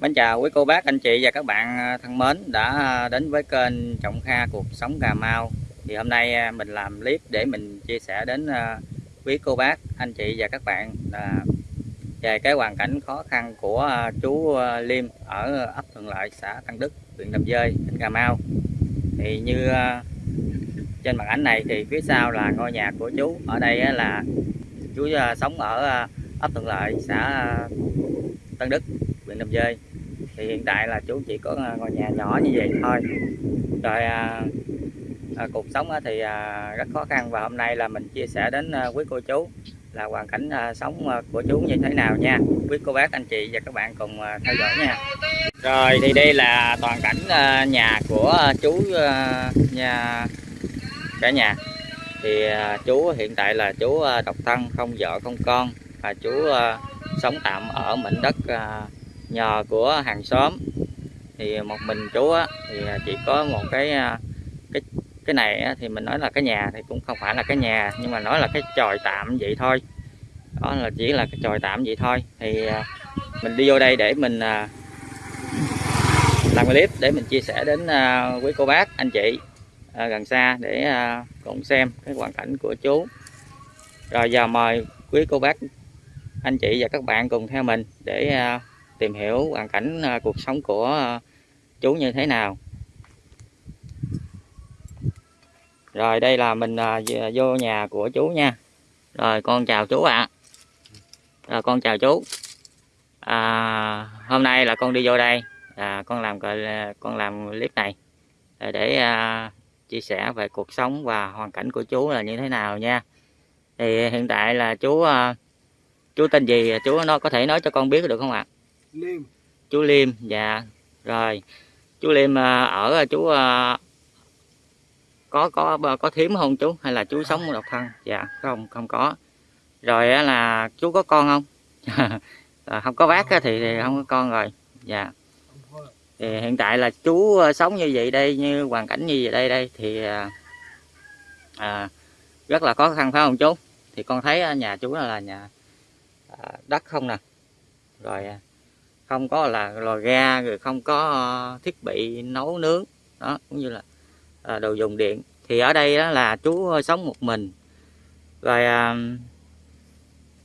Mến chào quý cô bác, anh chị và các bạn à, thân mến đã à, đến với kênh Trọng Kha Cuộc Sống Cà Mau. Thì hôm nay à, mình làm clip để mình chia sẻ đến quý cô bác, anh chị và các bạn về cái hoàn cảnh khó khăn của chú Liêm ở ấp Thuận Lợi, xã Tân Đức, huyện Đầm Dơi, tỉnh Cà Mau. Thì như trên màn ảnh này thì phía sau là ngôi nhà của chú. Ở đây là chú sống ở ấp Thuận Lợi, xã Tân Đức, huyện Đầm Dơi thì hiện tại là chú chỉ có à, ngôi nhà nhỏ như vậy thôi. Rồi à, à, cuộc sống thì à, rất khó khăn. Và hôm nay là mình chia sẻ đến à, quý cô chú là hoàn cảnh à, sống à, của chú như thế nào nha. Quý cô bác anh chị và các bạn cùng à, theo dõi nha. Rồi thì đây là toàn cảnh à, nhà của à, chú à, nhà cả nhà. Thì à, chú hiện tại là chú à, độc thân không vợ không con. Và chú à, sống tạm ở mảnh đất à, nhờ của hàng xóm. Thì một mình chú á, thì chỉ có một cái à, cái cái này á, thì mình nói là cái nhà thì cũng không phải là cái nhà nhưng mà nói là cái tròi tạm vậy thôi. Đó là chỉ là cái tròi tạm vậy thôi. Thì à, mình đi vô đây để mình à, làm clip để mình chia sẻ đến quý cô bác anh chị gần xa để cùng xem cái hoàn cảnh của chú. Rồi giờ mời quý cô bác anh chị và các bạn cùng theo mình để tìm hiểu hoàn cảnh à, cuộc sống của à, chú như thế nào. Rồi đây là mình à, vô nhà của chú nha. Rồi con chào chú ạ. À. rồi con chào chú. À, hôm nay là con đi vô đây. À, con làm con làm clip này để à, chia sẻ về cuộc sống và hoàn cảnh của chú là như thế nào nha. Thì hiện tại là chú chú tên gì? Chú nó có thể nói cho con biết được không ạ? à? Liêm. Chú Liêm dạ. Rồi. Chú Liêm à, ở à, chú à, có có có thím không chú? Hay là chú sống độc thân? Dạ không không có. Rồi là chú có con không? Không có bác thì, thì không có con rồi. Dạ. Thì hiện tại là chú sống như vậy đây như hoàn cảnh như vậy đây đây thì à, rất là khó khăn phải không chú? Thì con thấy nhà chú là nhà đất không nè. Rồi không có là lò ga rồi không có ờ, thiết bị nấu nướng đó cũng như là à, đồ dùng điện. Thì ở đây đó là chú sống một mình. Rồi à,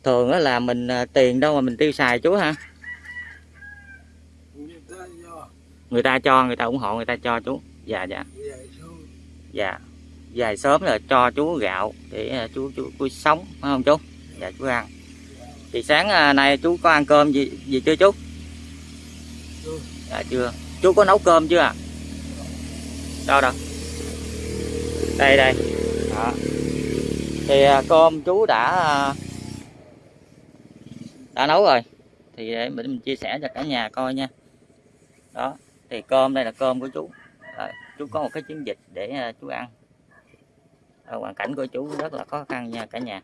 thường đó là mình à, tiền đâu mà mình tiêu xài chú ha người ta cho. Người ta ủng hộ người ta cho chú. Dạ dạ. Dạ. Dài sớm là cho chú gạo để chú chú, chú sống phải không chú? Dạ chú ăn. Thì sáng nay chú có ăn cơm gì gì chưa chú dạ chưa. Chú có nấu cơm chưa à đâu đâu. Đây đây. Đó. thì à, cơm chú đã à, đã nấu rồi. Thì để mình chia sẻ cho cả nhà coi nha. Đó thì cơm đây là cơm của chú. À, chú có một cái chiến dịch để à, chú ăn. À, hoàn cảnh của chú rất là khó khăn nha cả nhà.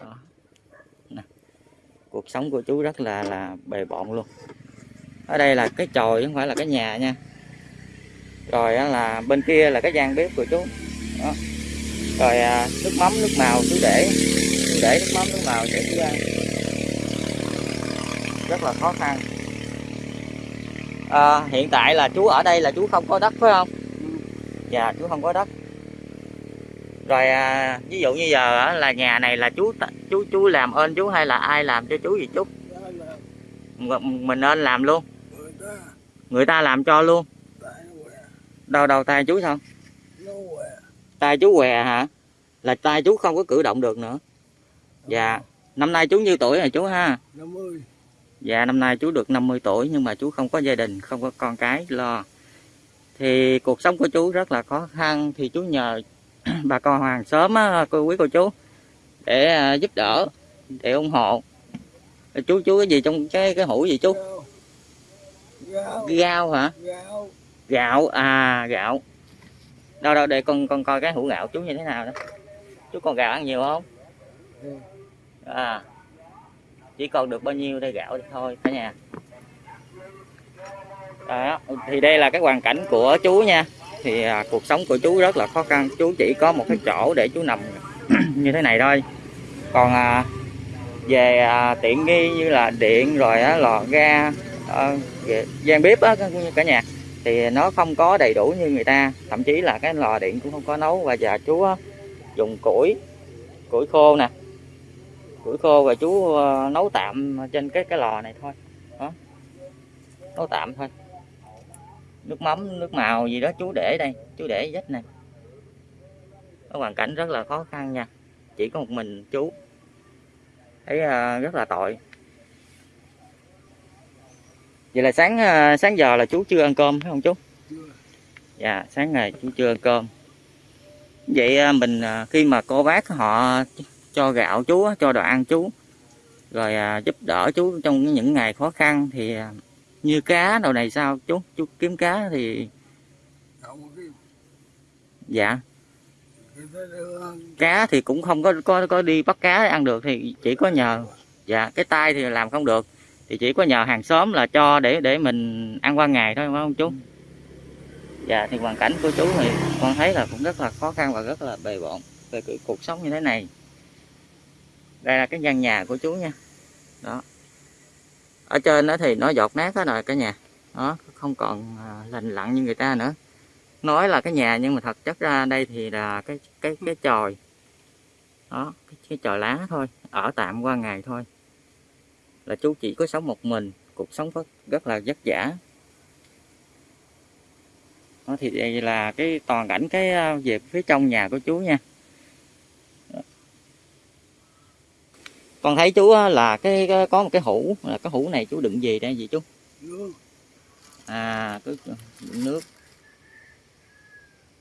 Đó. Nè. cuộc sống của chú rất là là bề bộn luôn ở đây là cái chòi không phải là cái nhà nha. Rồi là bên kia là cái gian bếp của chú. Đó. rồi à, nước mắm nước màu chú để chú để nước mắm nước màu để chú ăn. Rất là khó khăn. À, hiện tại là chú ở đây là chú không có đất phải không? Dạ chú không có đất. Rồi à, ví dụ như giờ là nhà này là chú chú chú làm ơn chú hay là ai làm cho chú gì chú? Mình nên làm luôn người ta làm cho luôn. Đâu đâu tay chú sao? Tay chú què hả? Là tay chú không có cử động được nữa. Dạ năm nay chú nhiêu tuổi rồi chú ha. 50 dạ năm nay chú được 50 tuổi nhưng mà chú không có gia đình không có con cái lo. Thì cuộc sống của chú rất là khó khăn thì chú nhờ bà con hoàng sớm á cô quý cô chú để à, giúp đỡ để ủng hộ. Chú chú cái gì trong cái cái hũ gì chú gạo gạo hả? Gạo gạo à gạo. Đâu đâu để con con coi cái hũ gạo chú như thế nào đó. Chú còn gạo ăn nhiều không? Ừ. à chỉ còn được bao nhiêu đây gạo thôi cả nhà. Đó thì đây là cái hoàn cảnh của chú nha. Thì à, cuộc sống của chú rất là khó khăn. Chú chỉ có một cái chỗ để chú nằm như thế này thôi. Còn à, về à, tiện nghi như là điện rồi á, lò ga Ờ, về- gian bếp á cả cả nhà thì nó không có đầy đủ như người ta thậm chí là cái lò điện cũng không có nấu. Và già chú á, dùng củi củi khô nè củi khô và chú ờ, nấu tạm trên cái cái lò này thôi. Đó nấu tạm thôi. Nước mắm nước màu gì đó chú để đây chú để vết này. Cái hoàn cảnh rất là khó khăn nha. Chỉ có một mình chú thấy ờ, rất là tội vậy là sáng ờ, sáng giờ là chú chưa ăn cơm, phải không chú? Chưa dạ sáng ngày chú chưa ăn cơm. Vậy ờ, mình ờ, khi mà cô bác họ cho gạo chú cho đồ ăn chú, rồi giúp đỡ chú trong những ngày khó khăn thì như cá đồ này sao chú? Chú kiếm cá thì dạ. Cá thì cũng không có có có đi bắt cá để ăn được thì chỉ có nhờ dạ cái tay thì làm không được thì chỉ có nhờ hàng xóm là cho để để mình ăn qua ngày thôi phải không chú? Dạ thì hoàn cảnh của chú thì con thấy là cũng rất là khó khăn và rất là bề bộn về cuộc sống như thế này. Đây là cái gian nhà của chú nha. Đó. Ở trên đó thì nó giọt nát hết rồi cả nhà. Đó không còn à, lành lặn như người ta nữa. Nói là cái nhà nhưng mà thật chất ra đây thì là cái cái cái chòi. Đó cái, cái chòi lá thôi ở tạm qua ngày thôi là chú chỉ có sống một mình cuộc sống rất, rất là vất vả. Đó thì đây là cái toàn cảnh cái ờ, về phía trong nhà của chú nha. Con thấy chú ờ, là cái, có một cái hũ là cái hũ này chú đựng gì đây vậy chú? À cứ đựng nước.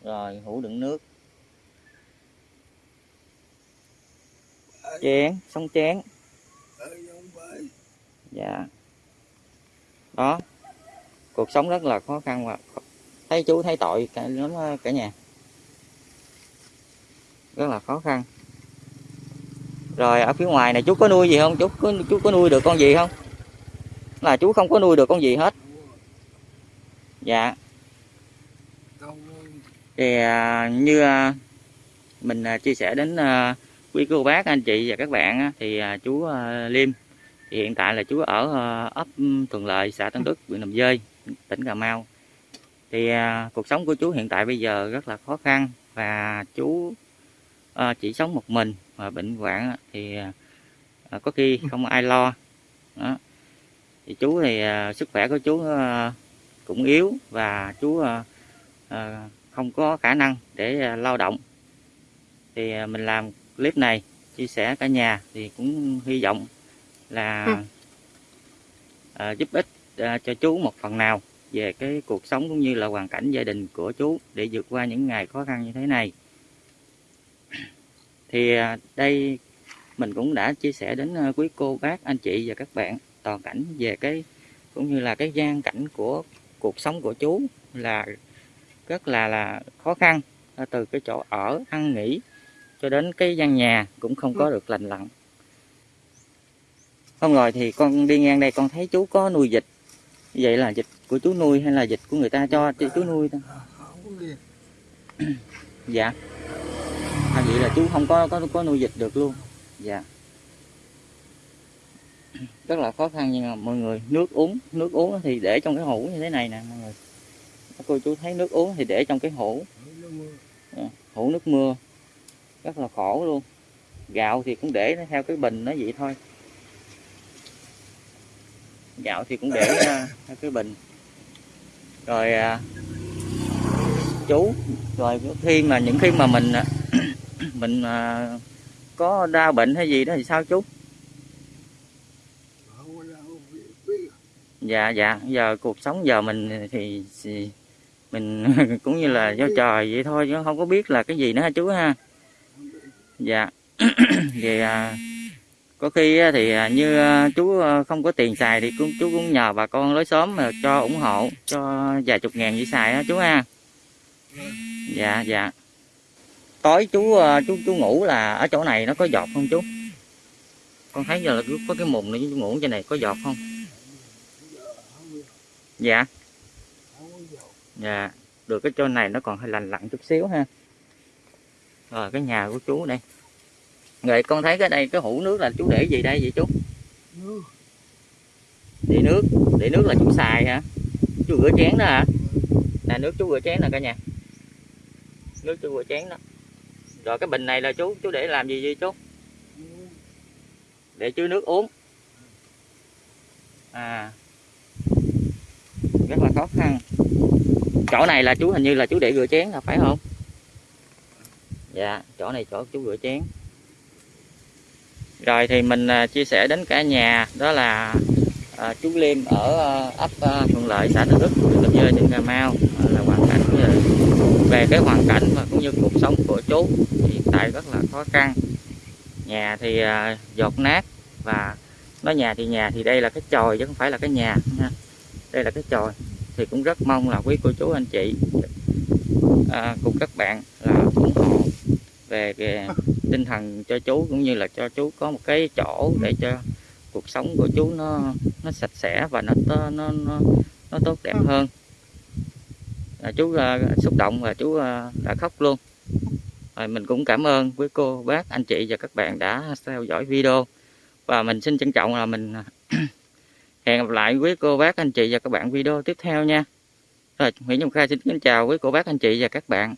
Rồi hũ đựng nước. Chén sống chén dạ. Đó. Cuộc sống rất là khó khăn và thấy chú thấy tội cả lắm cả nhà. Rất là khó khăn. Rồi, ở phía ngoài này, chú có nuôi gì không? Chú có chú có nuôi được con gì không? Là chú không có nuôi được con gì hết. Dạ. Thì à, như à, mình à, chia sẻ đến quý cô bác, anh chị và các bạn thì chú Liêm thì hiện tại là chú ở ờ, ấp ừ, Thuận Lợi xã Tân Đức huyện Đầm Dơi tỉnh Cà Mau. Thì à, cuộc sống của chú hiện tại bây giờ rất là khó khăn và chú à, chỉ sống một mình và bệnh hoạn thì à, có khi không ai lo. Đó. thì chú thì à, sức khỏe của chú à, cũng yếu và chú à, à, không có khả năng để à, lao động. Thì à, mình làm clip này chia sẻ cả nhà thì cũng hy vọng là à, giúp ích à, cho chú một phần nào về cái cuộc sống cũng như là hoàn cảnh gia đình của chú để vượt qua những ngày khó khăn như thế này. Thì à, đây mình cũng đã chia sẻ đến quý cô bác anh chị và các bạn toàn cảnh về cái cũng như là cái gian cảnh của cuộc sống của chú là rất là là khó khăn từ cái chỗ ở ăn nghỉ cho đến cái gian nhà cũng không có được lành lặn hôm rồi thì con đi ngang đây con thấy chú có nuôi vịt. Vậy là vịt của chú nuôi hay là vịt của người ta cho chú nuôi ta dạ. À, vậy là chú không có có có nuôi vịt được luôn. Dạ. Rất là khó khăn nhưng mà mọi người nước uống nước uống thì để trong cái hũ như thế này nè mọi người. Cô chú thấy nước uống thì để trong cái hũ. Nó mưa hũ nước mưa. Rất là khổ luôn. Gạo thì cũng để theo cái bình nó vậy thôi gạo thì cũng để uh, cái bình. Rồi à, chú rồi khi mà những khi mà mình à, mình à, có đau bệnh hay gì đó thì sao chú? Dạ dạ. Giờ cuộc sống giờ mình thì, mình cũng như là do trời vậy thôi chứ không có biết là cái gì nữa ha chú ha? Dạ. Thì à, có khi thì à, như à, chú à, không có tiền xài thì cũng, chú cũng nhờ bà con lối xóm mà cho ủng hộ, cho vài chục ngàn gì xài đó chú ha. Dạ dạ. Tối chú chú chú ngủ là ở chỗ này nó có giọt không chú? Con thấy giờ là có cái mùng này chú ngủ trên này có giọt không? Dạ. Dạ được cái chỗ này nó còn hơi lành lặn chút xíu ha. Rồi, cái nhà của chú đây rồi con thấy cái đây cái hũ nước là chú để gì đây vậy chú? Để nước để nước là chú xài hả? Chú rửa chén đó hả? Nè nước chú rửa chén nè cả nhà. Nước chú rửa chén đó. Rồi cái bình này là chú chú để làm gì vậy chú? Để chứa nước uống. À. Rất là khó khăn. Chỗ này là chú hình như là chú để rửa chén là phải không? Dạ chỗ này chỗ chú rửa chén rồi thì mình à, chia sẻ đến cả nhà đó là à, chú Liêm ở à, ấp à, Thuận Lợi xã Tân Đức huyện Cần Giờ tỉnh Cà Mau à, là hoàn cảnh về, về cái hoàn cảnh và cũng như cuộc sống của chú hiện tại rất là khó khăn nhà thì à, dột nát và nói nhà thì nhà thì đây là cái chòi chứ không phải là cái nhà ha. đây là cái chòi thì cũng rất mong là quý cô chú anh chị à, cùng các bạn là ủng hộ về cái tinh thần cho chú cũng như là cho chú có một cái chỗ để cho cuộc sống của chú nó nó sạch sẽ và nó nó nó, nó, tốt đẹp hơn. À, chú à, xúc động và chú à, đã khóc luôn. Rồi mình cũng cảm ơn quý cô bác anh chị và các bạn đã theo dõi video. Và mình xin trân trọng là mình hẹn gặp lại quý cô bác anh chị và các bạn video tiếp theo nha. Rồi Nguyễn Trung Khai xin kính chào quý cô bác anh chị và các bạn